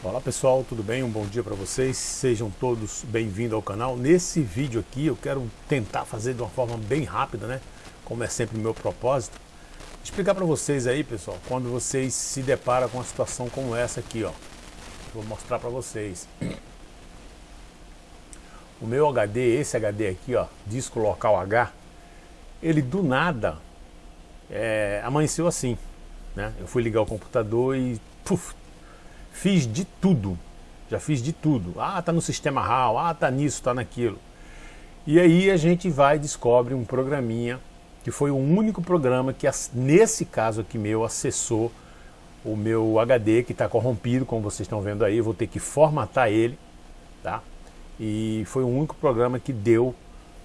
Olá pessoal, tudo bem? Um bom dia para vocês, sejam todos bem-vindos ao canal. Nesse vídeo aqui eu quero tentar fazer de uma forma bem rápida, né? Como é sempre o meu propósito. Explicar para vocês aí, pessoal, quando vocês se deparam com uma situação como essa aqui, ó. Vou mostrar para vocês. O meu HD, esse HD aqui, ó, disco local H, ele do nada é, amanheceu assim, né? Eu fui ligar o computador e puf, fiz de tudo, já fiz de tudo. Ah, tá no sistema RAW, ah, tá nisso, tá naquilo. E aí a gente vai e descobre um programinha que foi o único programa que, nesse caso aqui meu, acessou o meu HD que está corrompido, como vocês estão vendo aí, vou ter que formatar ele, tá? E foi o único programa que deu,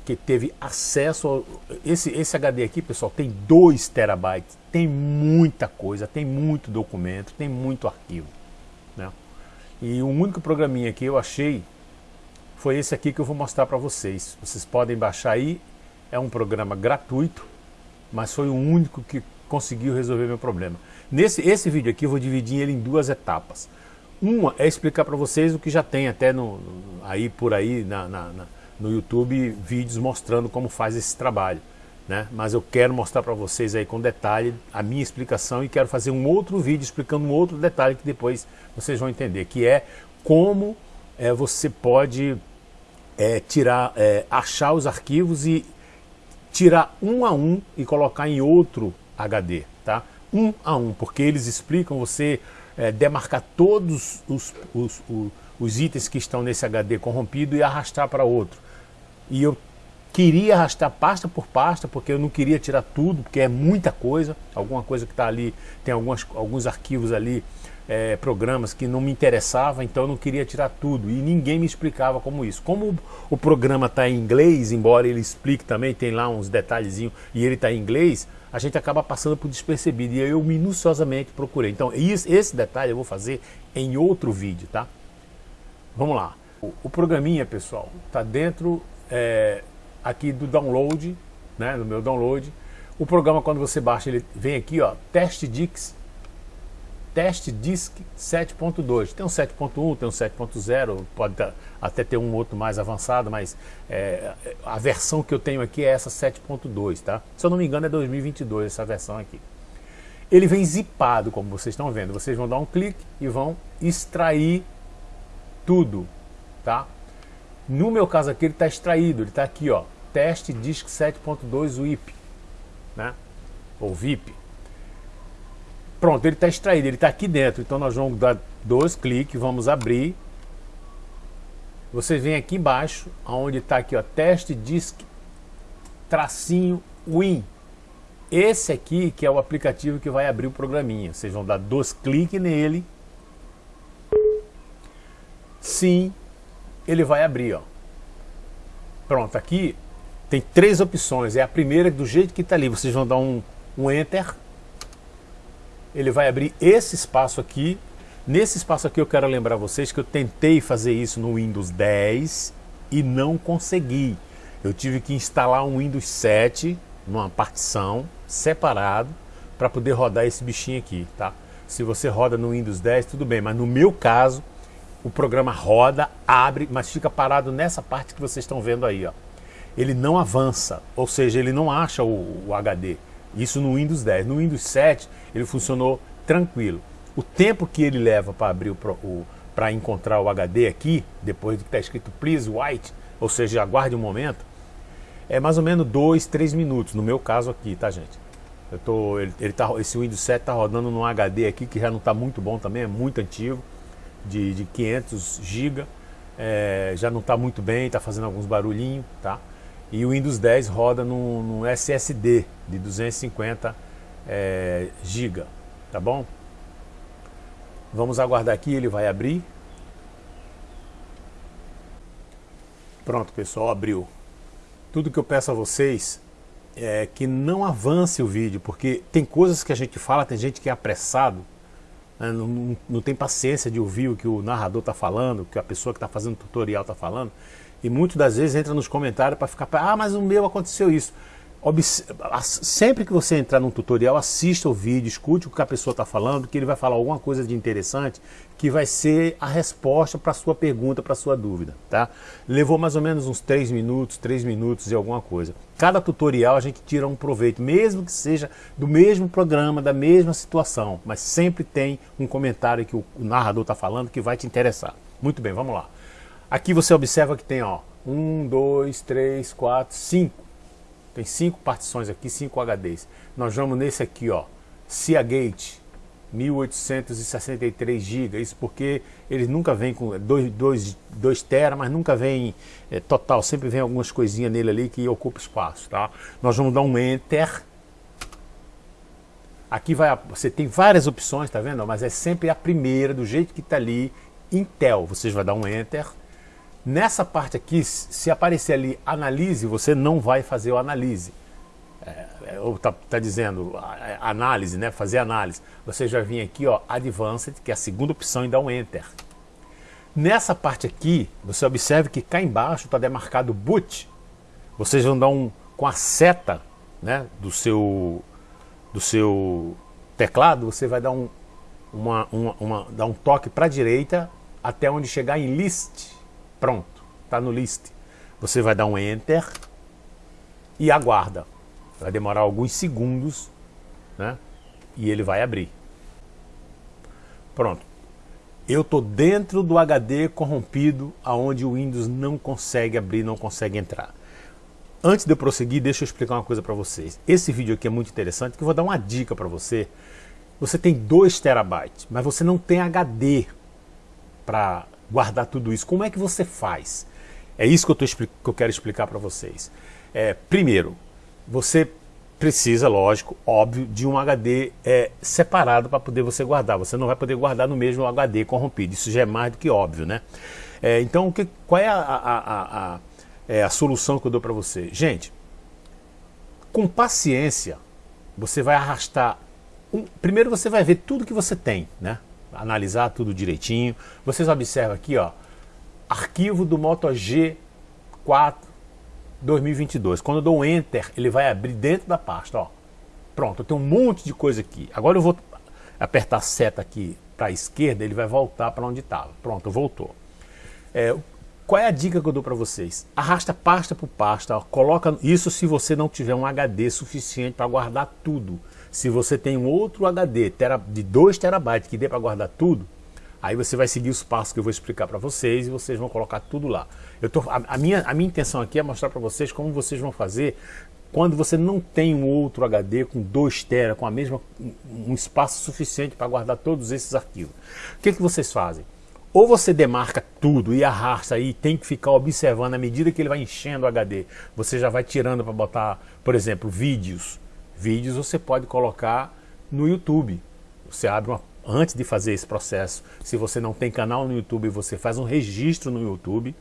que teve acesso ao... Esse, esse HD aqui, pessoal, tem 2 terabytes, tem muita coisa, tem muito documento, tem muito arquivo? E o único programinha que eu achei foi esse aqui que eu vou mostrar para vocês. Vocês podem baixar aí, é um programa gratuito, mas foi o único que conseguiu resolver meu problema. Nesse esse vídeo aqui eu vou dividir ele em duas etapas. Uma é explicar para vocês o que já tem até no, aí por aí na, na, na, no YouTube vídeos mostrando como faz esse trabalho. Né? Mas eu quero mostrar para vocês aí com detalhe a minha explicação e quero fazer um outro vídeo explicando um outro detalhe que depois vocês vão entender, que é como é, você pode é, tirar, é, achar os arquivos e tirar um a um e colocar em outro HD, tá? Um a um, porque eles explicam você é, demarcar todos os, os, os, os, itens que estão nesse HD corrompido e arrastar para outro. E eu queria arrastar pasta por pasta, porque eu não queria tirar tudo, porque é muita coisa, alguma coisa que está ali, tem algumas, alguns arquivos ali é, programas que não me interessava, então eu não queria tirar tudo e ninguém me explicava como isso. Como o programa está em inglês, embora ele explique também, tem lá uns detalhezinhos e ele está em inglês, a gente acaba passando por despercebido e eu minuciosamente procurei. Então esse detalhe eu vou fazer em outro vídeo, tá? Vamos lá. O, o programinha, pessoal, está dentro é, aqui do download, né, no meu download. O programa, quando você baixa, ele vem aqui, ó, Test Dix teste DISC 7.2. Tem um 7.1, tem um 7.0, pode até ter um outro mais avançado, mas é, a versão que eu tenho aqui é essa 7.2, tá? Se eu não me engano é 2022 essa versão aqui. Ele vem zipado, como vocês estão vendo. Vocês vão dar um clique e vão extrair tudo, tá? No meu caso aqui ele está extraído, ele está aqui, ó, teste DISC 7.2 WIP, né? Ou VIP. Pronto, ele está extraído, ele está aqui dentro. Então nós vamos dar dois cliques, vamos abrir. Vocês vêm aqui embaixo, onde está aqui, ó, teste disk tracinho win. Esse aqui que é o aplicativo que vai abrir o programinha. Vocês vão dar dois cliques nele. Sim, ele vai abrir, ó. Pronto, aqui tem três opções. É a primeira do jeito que está ali. Vocês vão dar um, um enter ele vai abrir esse espaço aqui. Nesse espaço aqui eu quero lembrar vocês que eu tentei fazer isso no Windows 10 e não consegui. Eu tive que instalar um Windows 7 numa partição separado para poder rodar esse bichinho aqui, tá? Se você roda no Windows 10, tudo bem, mas no meu caso, o programa roda, abre, mas fica parado nessa parte que vocês estão vendo aí, ó. Ele não avança, ou seja, ele não acha o, o HD. Isso no Windows 10. No Windows 7 ele funcionou tranquilo. O tempo que ele leva para abrir o, para encontrar o HD aqui, depois de que está escrito please wait, ou seja, aguarde um momento, é mais ou menos 2, 3 minutos, no meu caso aqui, tá gente? Eu tô, ele, ele tá, esse Windows 7 está rodando num HD aqui que já não está muito bom também, é muito antigo, de, de 500 GB, é, já não está muito bem, está fazendo alguns barulhinhos, tá? E o Windows 10 roda num, SSD de 250 é, GB, tá bom? Vamos aguardar aqui, ele vai abrir. Pronto, pessoal, abriu. Tudo que eu peço a vocês é que não avance o vídeo, porque tem coisas que a gente fala, tem gente que é apressado, né, não, não, não, tem paciência de ouvir o que o narrador está falando, o que a pessoa que está fazendo o tutorial está falando. E muitas das vezes entra nos comentários para ficar, ah, mas o meu aconteceu isso. sempre que você entrar num tutorial, assista o vídeo, escute o que a pessoa está falando, que ele vai falar alguma coisa de interessante, que vai ser a resposta para a sua pergunta, para a sua dúvida. Tá? Levou mais ou menos uns 3 minutos, 3 minutos e alguma coisa. Cada tutorial a gente tira um proveito, mesmo que seja do mesmo programa, da mesma situação, mas sempre tem um comentário que o narrador está falando que vai te interessar. Muito bem, vamos lá. Aqui você observa que tem ó, 1, 2, 3, 4, 5 tem cinco partições aqui, cinco HDs. Nós vamos nesse aqui, ó, Seagate, 1863 GB. Isso porque eles nunca vem com 2, 2, 2 tera, mas nunca vem é, total. Sempre vem algumas coisinhas nele ali que ocupa espaço, tá? Nós vamos dar um Enter. Aqui vai, você tem várias opções, tá vendo? Mas é sempre a primeira, do jeito que está ali, Intel. Vocês vão dar um Enter. Nessa parte aqui, se aparecer ali analise, você não vai fazer o analise. É, é ou está tá dizendo análise, né? fazer análise. Você já vem aqui, ó, Advanced, que é a segunda opção, e dá um Enter. Nessa parte aqui, você observe que cá embaixo está demarcado Boot. Vocês vão dar um, com a seta né, do, seu, do seu teclado, você vai dar um, uma, uma, uma dar um toque para a direita até onde chegar em List. Pronto, está no list. Você vai dar um Enter e aguarda. Vai demorar alguns segundos né? e ele vai abrir. Pronto. Eu estou dentro do HD corrompido, aonde o Windows não consegue abrir, não consegue entrar. Antes de eu prosseguir, deixa eu explicar uma coisa para vocês. Esse vídeo aqui é muito interessante, que eu vou dar uma dica para você. Você tem 2 terabytes, mas você não tem HD para guardar tudo isso? Como é que você faz? É isso que eu, tô, que eu quero explicar para vocês. É, primeiro, você precisa, lógico, óbvio, de um HD é, separado para poder você guardar. Você não vai poder guardar no mesmo HD corrompido. Isso já é mais do que óbvio, né? É, então, que, qual é a, a, a, a, é, a solução que eu dou para você? Gente, com paciência, você vai arrastar... Um, primeiro você vai ver tudo que você tem, né? Analisar tudo direitinho. Vocês observam aqui, ó, arquivo do Moto G4 2022. Quando eu dou um Enter, ele vai abrir dentro da pasta, ó. Pronto, eu tenho um monte de coisa aqui. Agora eu vou apertar a seta aqui para a esquerda, ele vai voltar para onde estava. Pronto, voltou. É, qual é a dica que eu dou para vocês? Arrasta pasta por pasta, ó, coloca isso se você não tiver um HD suficiente para guardar tudo. Se você tem um outro HD de 2 terabytes que dê para guardar tudo, aí você vai seguir os passos que eu vou explicar para vocês e vocês vão colocar tudo lá. Eu tô, a, a, minha, a minha intenção aqui é mostrar para vocês como vocês vão fazer quando você não tem um outro HD com 2 tera, com a mesma, um espaço suficiente para guardar todos esses arquivos. O que, que vocês fazem? Ou você demarca tudo e arrasta aí, tem que ficar observando à medida que ele vai enchendo o HD. Você já vai tirando para botar, por exemplo, vídeos vídeos você pode colocar no YouTube. Você abre uma, antes de fazer esse processo, se você não tem canal no YouTube, você faz um registro no YouTube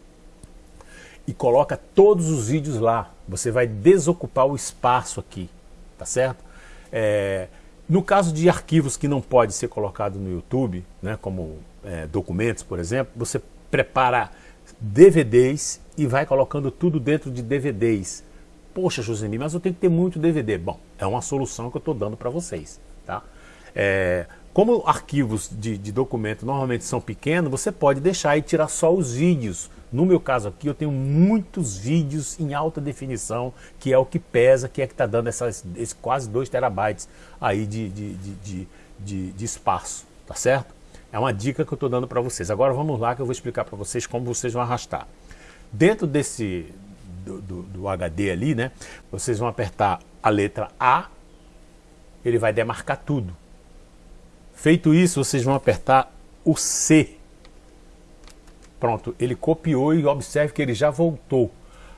e coloca todos os vídeos lá. Você vai desocupar o espaço aqui, tá certo? É, no caso de arquivos que não pode ser colocado no YouTube, né, como é, documentos, por exemplo, você prepara DVDs e vai colocando tudo dentro de DVDs. Poxa, Josemir, mas eu tenho que ter muito DVD. Bom, é uma solução que eu estou dando para vocês. Tá? É, como arquivos de, de documento normalmente são pequenos, você pode deixar e tirar só os vídeos. No meu caso aqui, eu tenho muitos vídeos em alta definição, que é o que pesa, que é que está dando essas, quase 2 terabytes aí de, de, de, de espaço, tá certo? É uma dica que eu estou dando para vocês. Agora vamos lá que eu vou explicar para vocês como vocês vão arrastar. Dentro desse, do, do, do HD ali, né? Vocês vão apertar a letra A, ele vai demarcar tudo. Feito isso, vocês vão apertar o C. Pronto, ele copiou e observe que ele já voltou.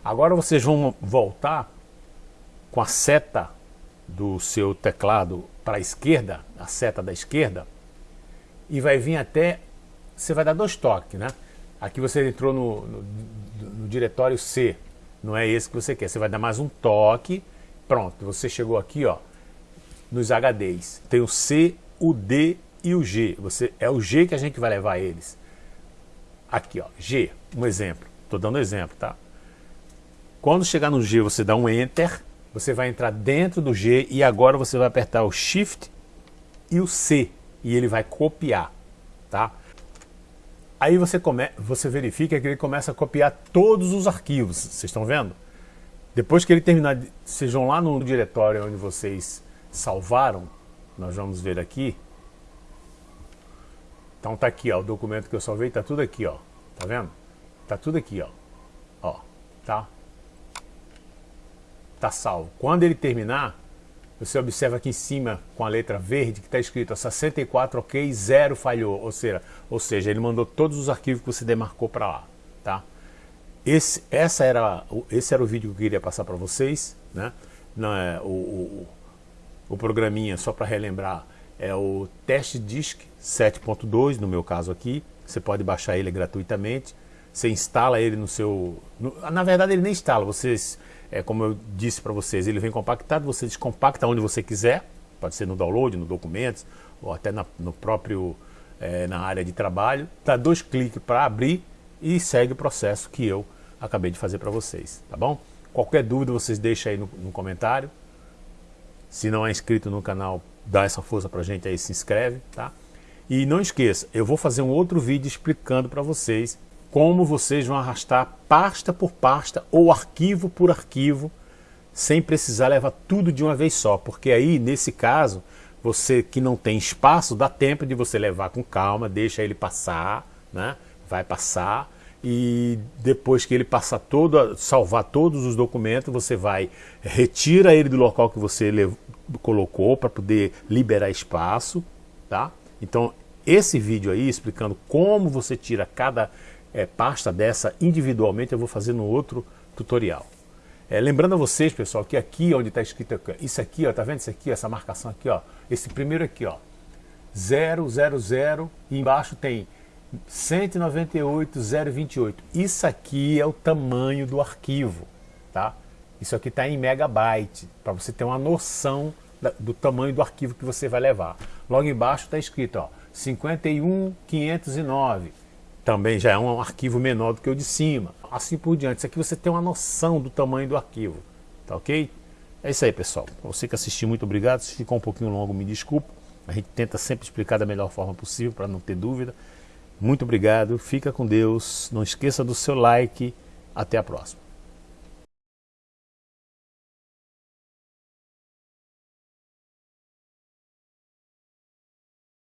Agora vocês vão voltar com a seta do seu teclado para a esquerda, a seta da esquerda, e vai vir até, você vai dar dois toques, né? Aqui você entrou no, no, no diretório C, não é esse que você quer. Você vai dar mais um toque, pronto, você chegou aqui, ó, nos HDs. Tem o C, o D e o G. Você, é o G que a gente vai levar eles. Aqui, ó, G, um exemplo. Estou dando exemplo, tá? Quando chegar no G, você dá um Enter você vai entrar dentro do G e agora você vai apertar o Shift e o C e ele vai copiar, tá? Aí você, come, você verifica que ele começa a copiar todos os arquivos, vocês estão vendo? Depois que ele terminar, sejam lá no diretório onde vocês salvaram, nós vamos ver aqui. Então tá aqui, ó, o documento que eu salvei, tá tudo aqui, ó. Tá vendo? Tá tudo aqui, ó. Ó, tá? Tá salvo. Quando ele terminar, você observa aqui em cima com a letra verde que está escrito 64 ok, zero falhou, ou seja, ou seja, ele mandou todos os arquivos que você demarcou para lá, tá? Esse, essa era, esse era o vídeo que eu queria passar para vocês, né? Não é o, o, o programinha só para relembrar é o Test Disk 7.2 no meu caso aqui. Você pode baixar ele gratuitamente. Você instala ele no seu, no, na verdade ele nem instala. Vocês é, como eu disse para vocês, ele vem compactado, você descompacta onde você quiser, pode ser no download, no documentos, ou até na, no próprio, é, na área de trabalho. Dá dois cliques para abrir e segue o processo que eu acabei de fazer para vocês, tá bom? Qualquer dúvida vocês deixam aí no, no comentário. Se não é inscrito no canal, dá essa força para a gente aí, se inscreve, tá? E não esqueça, eu vou fazer um outro vídeo explicando para vocês como vocês vão arrastar pasta por pasta ou arquivo por arquivo, sem precisar levar tudo de uma vez só, porque aí, nesse caso, você que não tem espaço, dá tempo de você levar com calma, deixa ele passar, né? vai passar, e depois que ele passar todo, salvar todos os documentos, você vai, retira ele do local que você colocou para poder liberar espaço, tá? Então, esse vídeo aí explicando como você tira cada é, pasta dessa individualmente, eu vou fazer no outro tutorial. É, lembrando a vocês, pessoal, que aqui onde está escrito, isso aqui, ó, tá vendo isso aqui, essa marcação aqui, ó, esse primeiro aqui, ó, 000 e embaixo tem 198.028. Isso aqui é o tamanho do arquivo, tá? Isso aqui está em megabyte, para você ter uma noção da, do tamanho do arquivo que você vai levar. Logo embaixo está escrito, ó, 51.509 também já é um arquivo menor do que o de cima. Assim por diante. Isso aqui você tem uma noção do tamanho do arquivo. Tá ok? É isso aí, pessoal. Você que assistiu, muito obrigado. Se ficou um pouquinho longo, me desculpe. A gente tenta sempre explicar da melhor forma possível para não ter dúvida. Muito obrigado. Fica com Deus. Não esqueça do seu like. Até a próxima.